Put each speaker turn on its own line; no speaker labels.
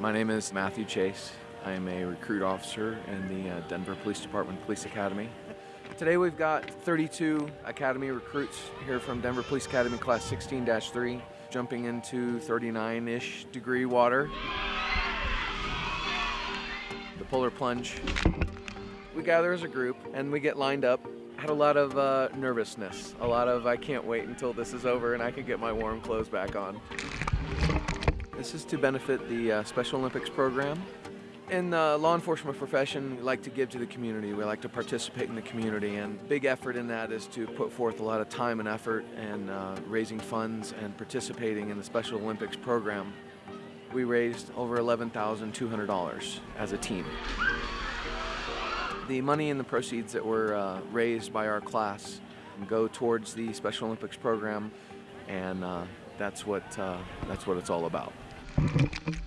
My name is Matthew Chase. I am a recruit officer in the uh, Denver Police Department Police Academy. Today we've got 32 Academy recruits here from Denver Police Academy Class 16-3 jumping into 39-ish degree water. The polar plunge. We gather as a group and we get lined up. Had a lot of uh, nervousness, a lot of I can't wait until this is over and I can get my warm clothes back on. This is to benefit the uh, Special Olympics program. In the law enforcement profession, we like to give to the community. We like to participate in the community, and big effort in that is to put forth a lot of time and effort and uh, raising funds and participating in the Special Olympics program. We raised over $11,200 as a team. The money and the proceeds that were uh, raised by our class go towards the Special Olympics program, and uh, that's what uh, that's what it's all about. Thank you.